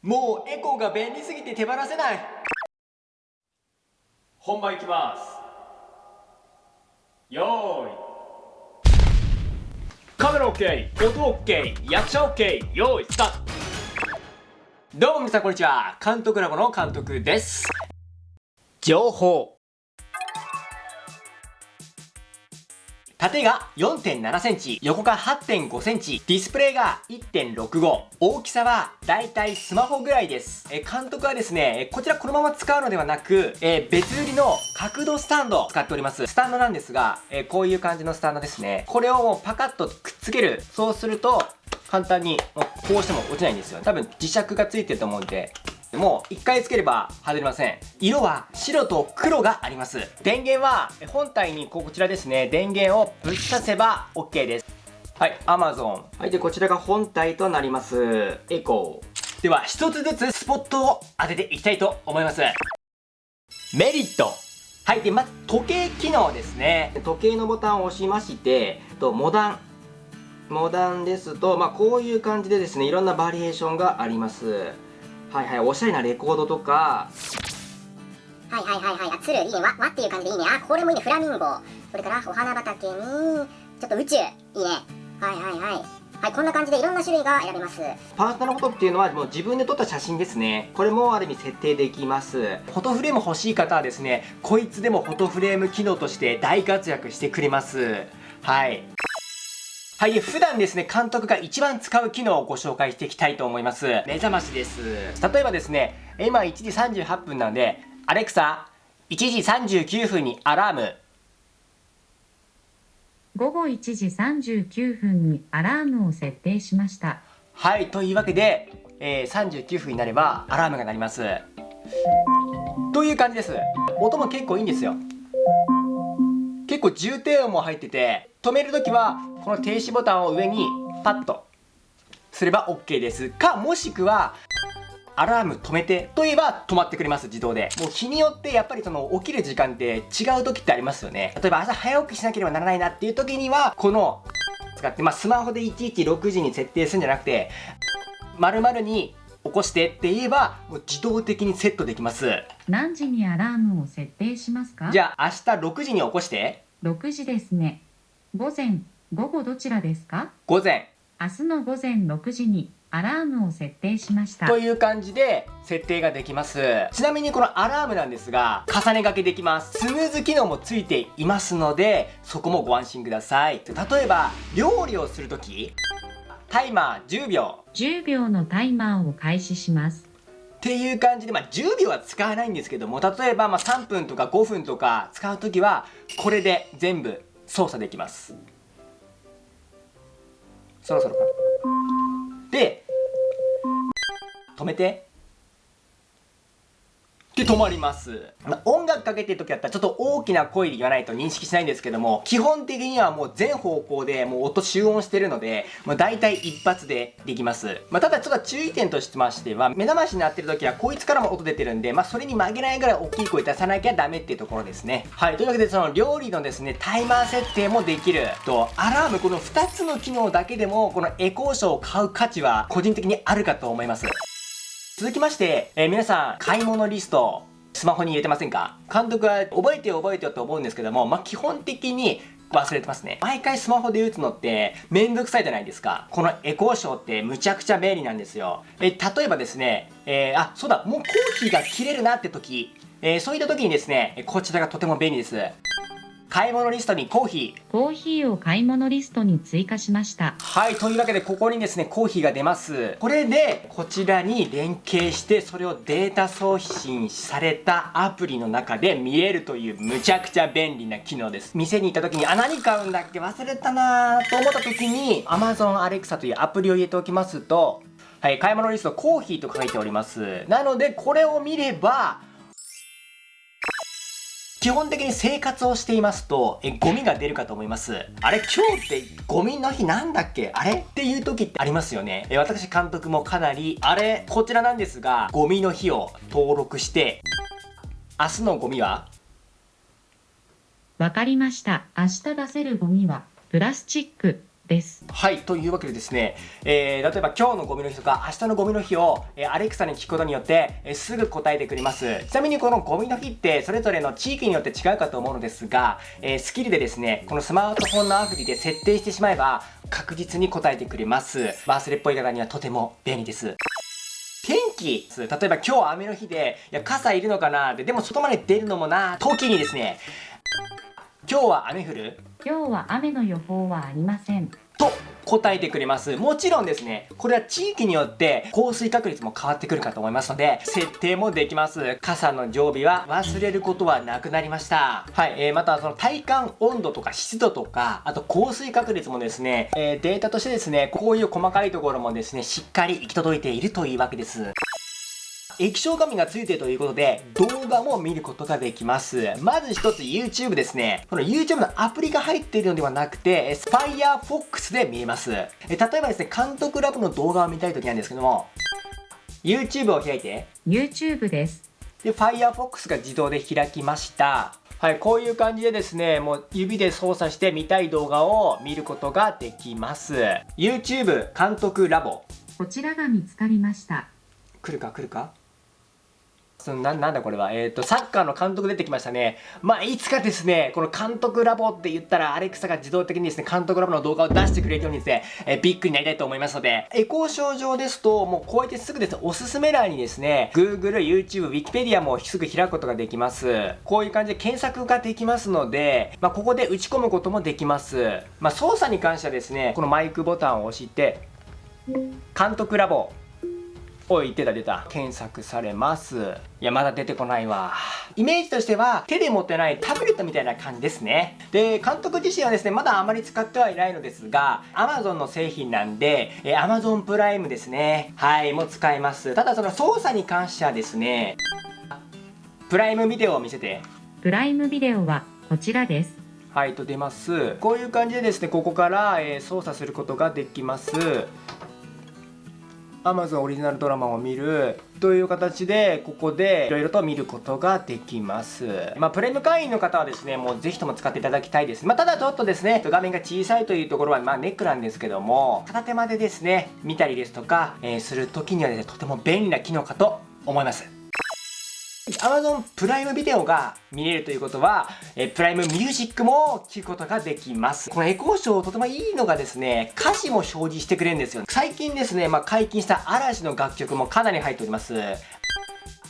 もうエコーが便利すぎて手放せない。本番いきます。よーい。カメラ OK 音 OK 役者 OK よーいスタート。どうも皆さんこんにちは。監督ラボの監督です。情報縦が4.7センチ、横が8.5センチ、ディスプレイが1.65。大きさはだいたいスマホぐらいです。え監督はですね、こちらこのまま使うのではなく、え別売りの角度スタンドを使っております。スタンドなんですが、えこういう感じのスタンドですね。これをもうパカッとくっつける。そうすると、簡単にこうしても落ちないんですよ。多分磁石がついてると思うんで、もう1回つければ外れません。色は白と黒があります。電源は本体にこちらですね。電源をぶっ刺せば OK です。はい Amazon はいでこちらが本体となります。エコー。では一つずつスポットを当てていきたいと思います。メリット。はいでまず時計機能ですね。時計のボタンを押しましてとモダン。モダンですと、まあ、こういう感じでですねいろんなバリエーションがありますはいはいおしゃれなレコードとかはいはいはいはいあ鶴いいねわわっていう感じでいいねあこれもいいねフラミンゴそれからお花畑にちょっと宇宙いいねはいはいはいはい、こんな感じでいろんな種類が選べます。パーソナルフォトっていうのはもう自分で撮った写真ですね。これもある意味設定できます。フォトフレーム欲しい方はですね、こいつでもフォトフレーム機能として大活躍してくれます。はい。はい、普段ですね、監督が一番使う機能をご紹介していきたいと思います。目覚ましです。例えばですね、今1時38分なので、アレクサ、1時39分にアラーム。午後1時39分にアラームを設定しました。はい、というわけで、えー、39分になればアラームが鳴ります。という感じです。音も結構いいんですよ。結構重低音も入ってて、止めるときはこの停止ボタンを上にパッとすれば OK です。かもしくはアラーム止めてと言えば止まってくれます自動で。もう日によってやっぱりその起きる時間って違う時ってありますよね。例えば朝早起きしなければならないなっていう時にはこの使ってまあスマホでいちいち6時に設定するんじゃなくて丸々に起こしてって言えばもう自動的にセットできます。何時にアラームを設定しますか？じゃあ明日6時に起こして。6時ですね午前午後どちらですか？午前。明日の午前6時にアラームを設定しました。という感じで設定ができます。ちなみにこのアラームなんですが重ね掛けできます。スムーズ機能もついていますのでそこもご安心ください。例えば料理をするときタイマー10秒10秒のタイマーを開始します。っていう感じで、まあ、10秒は使わないんですけども例えばまあ3分とか5分とか使う時はこれで全部操作できます。そろそろかで止めて。で止まります、まあ、音楽かけてる時だったらちょっと大きな声で言わないと認識しないんですけども基本的にはもう全方向でもう音集音してるのでもう大体一発でできます、まあ、ただちょっと注意点としてましては目覚ましになってる時はこいつからも音出てるんでまあそれに曲げないぐらい大きい声出さなきゃダメっていうところですね。はい。というわけでその料理のですねタイマー設定もできる。とアラームこの2つの機能だけでもこのエコーショーを買う価値は個人的にあるかと思います。続きまして、えー、皆さん、買い物リスト、スマホに入れてませんか？監督は覚えてよ覚えてよと思うんですけども、まあ、基本的に忘れてますね。毎回スマホで打つのってめんどくさいじゃないですか。このエコーショーってむちゃくちゃ便利なんですよ。え、例えばですね、えー、あ、そうだ、もうコーヒーが切れるなって時、えー、そういった時にですね、こちらがとても便利です。買い物リストにコーヒー。コーヒーを買い物リストに追加しました。はい、というわけでここにですね、コーヒーが出ます。これで、こちらに連携して、それをデータ送信されたアプリの中で見えるというむちゃくちゃ便利な機能です。店に行った時に、あ、何買うんだっけ？忘れたなと思った時に、Amazon Alexa というアプリを入れておきますと、はい、買い物リストコーヒーと書いております。なので、これを見れば、基本的に生活をしていますと、え、ゴミが出るかと思います。あれ、今日ってゴミの日なんだっけ？あれ？っていう時ってありますよね。え、私監督もかなり、あれ、こちらなんですが、ゴミの日を登録して、明日のゴミは？わかりました。明日出せるゴミは、プラスチック、です。はい、というわけでですね、えー、例えば今日のゴミの日とか明日のゴミの日を、えーアレクサに聞くことによって、えーすぐ答えてくれます。ちなみにこのゴミの日ってそれぞれの地域によって違うかと思うのですが、えースキルでですね、このスマートフォンのアプリで設定してしまえば確実に答えてくれます。忘れっぽい方にはとても便利です。天気例えば今日雨の日でいや傘いるのかなででも外まで出るのもな時にですね今日は雨降る？今日は雨の予報はありません。と答えてくれます。もちろんですね。これは地域によって降水確率も変わってくるかと思いますので設定もできます。傘の常備は忘れることはなくなりました。はい、えー、またその体感温度とか湿度とかあと降水確率もですね、えーデータとしてですねこういう細かいところもですねしっかり行き届いているというわけです液晶画面がついているということで動画も見ることができますまず一つ YouTube ですねこの YouTube のアプリが入っているのではなくてえ Firefox で見れますえ例えばですね監督ラボの動画を見たい時なんですけども YouTube を開いて YouTube です。で Firefox が自動で開きましたはい、こういう感じでですね、もう指で操作して見たい動画を見ることができます。YouTube 監督ラボ。こちらが見つかりました。来るか来るか？そのななんだこれは？えっ、とサッカーの監督出てきましたね。まあいつかですねこの監督ラボって言ったらアレクサが自動的にですね監督ラボの動画を出してくれるようにですね、えービッグになりたいと思いますので。エコー症状ですともうこうやってすぐですねおすすめ欄にですね Google、YouTube、Wikipedia もすぐ開くことができます。こういう感じで検索ができますので、まあ、ここで打ち込むこともできます。まあ操作に関してはですねこのマイクボタンを押して監督ラボ。おい出た出た。検索されます。いやまだ出てこないわ。イメージとしては手で持ってないタブレットみたいな感じですね。で監督自身はですねまだあまり使ってはいないのですが Amazon の製品なんで、えー Amazon プライムですね。はいもう使えます。ただその操作に関してはですねプライムビデオを見せて。プライムビデオはこちらです。はいと出ます。こういう感じでですねここから、えー操作することができます Amazon オリジナルドラマを見るという形でここでいろいろと見ることができます。まあプレミアム会員の方はですねもうぜひとも使っていただきたいです。まあただちょっとですね画面が小さいというところはまあネックなんですけども片手間でですね見たりですとか、えーする時にはですねとても便利な機能かと思います。Amazon プライムビデオが見れるということは、えープライムミュージックも聴くことができます。このエコーショーとてもいいのがですね、歌詞も表示してくれるんですよ。最近ですね、まあ、解禁した嵐の楽曲もかなり入っております。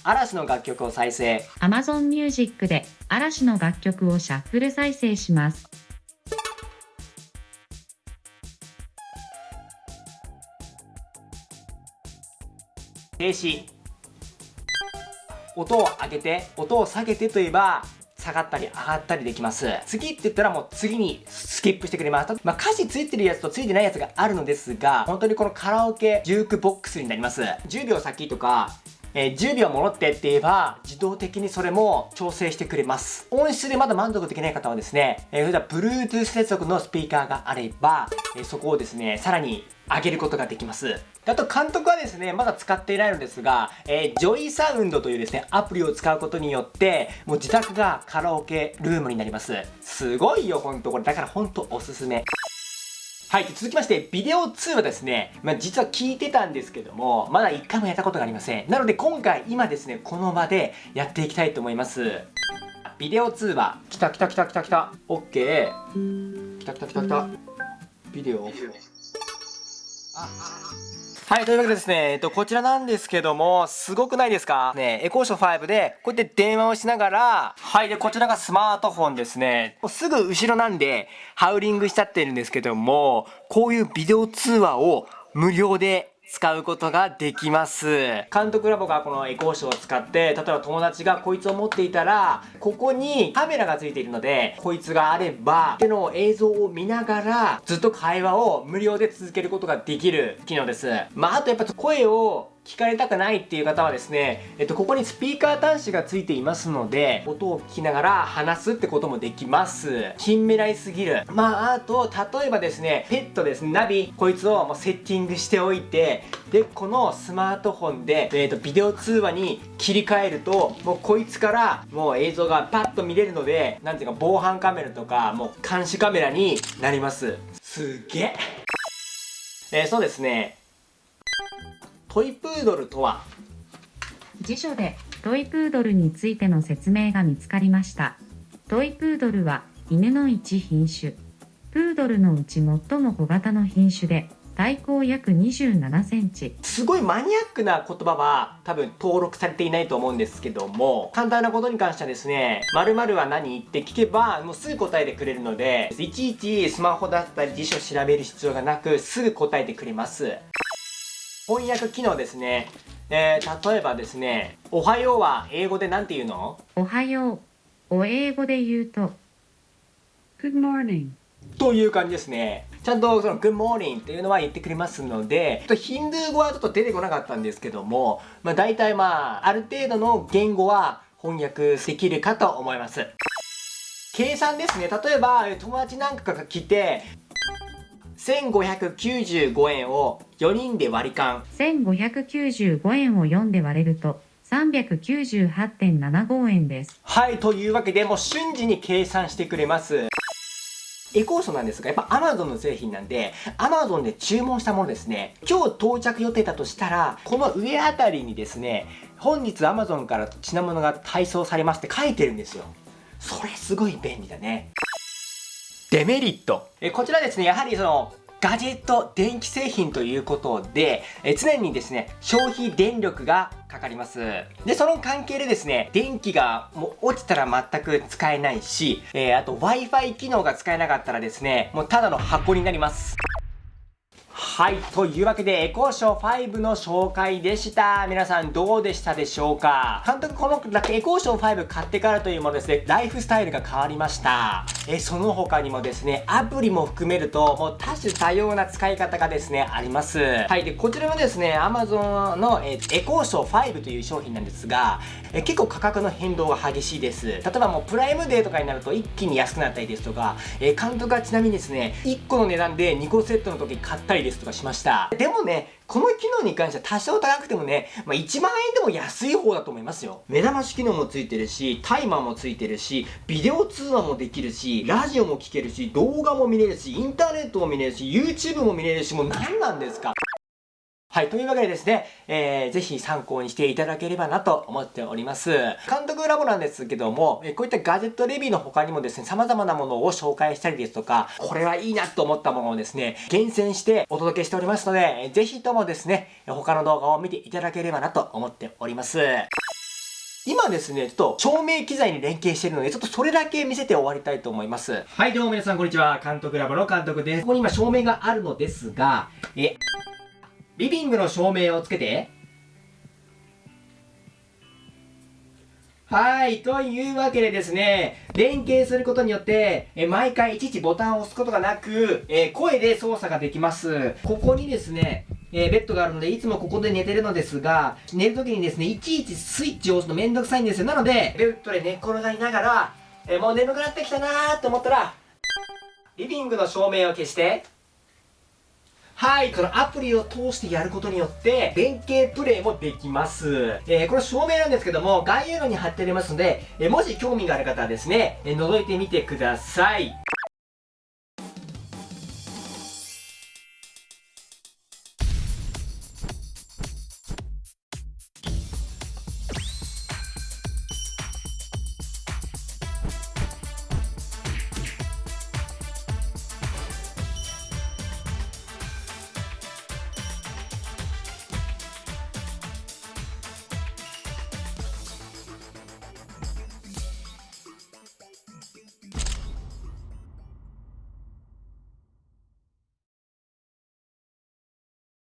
嵐の楽曲を再生。Amazon Music で嵐の楽曲をシャッフル再生します。停止音を上げて音を下げてといえば下がったり上がったりできます。次って言ったらもう次にスキップしてくれます、まあ、歌詞ついてるやつとついてないやつがあるのですが本当にこのカラオケジュークボックスになります。10秒先とかえー10秒戻ってって言えば自動的にそれも調整してくれます。音質でまだ満足できない方はですね、えー、それでは Bluetooth 接続のスピーカーがあれば、えーそこをですねさらに上げることができます。あと監督はですねまだ使っていないのですが、えージョイサウンドというですねアプリを使うことによってもう自宅がカラオケルームになります。すごいよほんとこれ。だからほんとおすすめ。はい、続きまして、ビデオ2はですね、まあ、実は聞いてたんですけども、まだ1回もやったことがありません。なので今回、今ですね、この場でやっていきたいと思います。ビデオ2は、来た来た来た来た来た、OK。来た来た来た来た。ビデオ。はい、というわけでですね、えっと、こちらなんですけども、すごくないですか？ね、エコーション5で、こうやって電話をしながら、はい、で、こちらがスマートフォンですね。もうすぐ後ろなんで、ハウリングしちゃってるんですけども、こういうビデオ通話を無料で使うことができます。監督ラボがこのエコーショーを使って、例えば友達がこいつを持っていたら、ここにカメラがついているので、こいつがあれば、手の映像を見ながら、ずっと会話を無料で続けることができる機能です。まあ、あとやっぱ声を聞かれたくないっていう方はですね、えっと、ここにスピーカー端子がついていますので、音を聞きながら話すってこともできます。近未来すぎる。まあ、あと、例えばですね、ペットですね、ナビ、こいつをもうセッティングしておいて、で、このスマートフォンで、えっと、ビデオ通話に切り替えると、もうこいつからもう映像がパッと見れるので、なんていうか防犯カメラとか、もう監視カメラになります。すげええーそうですねトイプードルとは？辞書でトイプードルについての説明が見つかりました。トイプードルは犬の一品種。プードルのうち最も小型の品種で、体高約27センチ。すごいマニアックな言葉は多分登録されていないと思うんですけども簡単なことに関してはですね〇〇は何？って聞けばもうすぐ答えてくれるのでいちいちスマホだったり辞書調べる必要がなくすぐ答えてくれます翻訳機能ですねえー、例えばですね「おはよう」は英語で何て言うの？おはよう。お英語で言うと、Good morning. という感じですね。ちゃんとその Good morning っていうのは言ってくれますので、ちょっとヒンドゥー語はちょっと出てこなかったんですけども、まあ大体まあ、ある程度の言語は翻訳できるかと思います。計算ですね。例えば、友達なんかが来て、1595円を4人で割り勘。1595円を4で割れると、398.75円です。はい、というわけでもう瞬時に計算してくれます。エコーソなんですが、やっぱ Amazon の製品なんで、Amazon で注文したものですね、今日到着予定だとしたら、この上あたりにですね、本日 Amazon から品物が配送されますって書いてるんですよ。それすごい便利だね。デメリット。えこちらですね、やはりその、ガジェット、電気製品ということで、え常にですね、消費電力がかかります。で、その関係でですね、電気がもう落ちたら全く使えないし、えーあと Wi-Fi 機能が使えなかったらですね、もうただの箱になります。はい。というわけで、エコーショー5の紹介でした。皆さんどうでしたでしょうか？監督、このエコーショー5買ってからというものですね、ライフスタイルが変わりました。え、その他にもですね、アプリも含めると、もう多種多様な使い方がですね、あります。はい。で、こちらのですね、Amazon の、えエコーショー5という商品なんですが、え結構価格の変動が激しいです。例えばもうプライムデーとかになると一気に安くなったりですとか、え監督はちなみにですね、1個の値段で2個セットの時買ったりですとかしました。でもね、この機能に関しては多少高くてもね、まあ、1万円でも安い方だと思いますよ。目覚まし機能もついてるし、タイマーもついてるし、ビデオ通話もできるし、ラジオも聞けるし、動画も見れるし、インターネットも見れるし、YouTube も見れるし、もう何なんですか？はい。というわけでですね、えー、ぜひ参考にしていただければなと思っております。監督ラボなんですけども、えこういったガジェットレビューの他にもですね、様々なものを紹介したりですとか、これはいいなと思ったものをですね、厳選してお届けしておりますので、えーぜひともですね、他の動画を見ていただければなと思っております。今ですね、ちょっと照明機材に連携してるので、ちょっとそれだけ見せて終わりたいと思います。はい、どうも皆さんこんにちは。監督ラボの監督です。ここに今照明があるのですが、え、リビングの照明をつけて。はい。というわけでですね、連携することによって、え毎回いちいちボタンを押すことがなく、え声で操作ができます。ここにですね、えーベッドがあるので、いつもここで寝てるのですが、寝るときにですね、いちいちスイッチを押すのめんどくさいんですよ。なので、ベッドで寝転がりながら、えーもう眠くなってきたなーと思ったら、リビングの照明を消して、はい、このアプリを通してやることによって、連携プレイもできます。えーこれ照明なんですけども、概要欄に貼ってありますので、えーもし興味がある方はですね、え覗いてみてください。